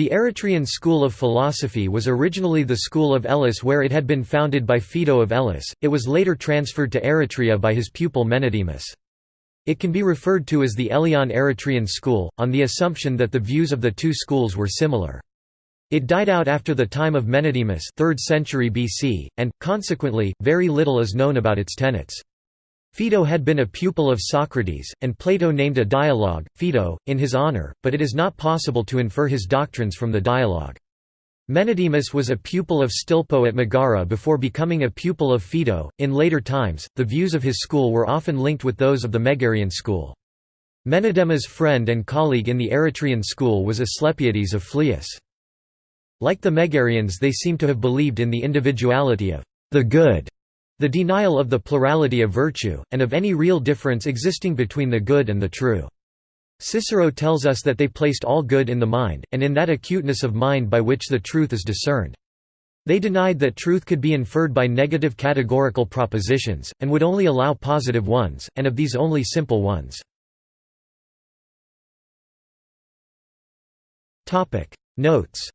The Eretrian school of philosophy was originally the school of Elis where it had been founded by Phaedo of Elis, it was later transferred to Eretria by his pupil Menedemus. It can be referred to as the Elean Eretrian school, on the assumption that the views of the two schools were similar. It died out after the time of Menedemus 3rd century BC, and, consequently, very little is known about its tenets. Phaedo had been a pupil of Socrates, and Plato named a dialogue, Phaedo, in his honor, but it is not possible to infer his doctrines from the dialogue. Menedemus was a pupil of Stilpo at Megara before becoming a pupil of Phaedo. In later times, the views of his school were often linked with those of the Megarian school. Menedemus' friend and colleague in the Eretrian school was Asclepiades of Phlius. Like the Megarians they seem to have believed in the individuality of the good the denial of the plurality of virtue, and of any real difference existing between the good and the true. Cicero tells us that they placed all good in the mind, and in that acuteness of mind by which the truth is discerned. They denied that truth could be inferred by negative categorical propositions, and would only allow positive ones, and of these only simple ones. Notes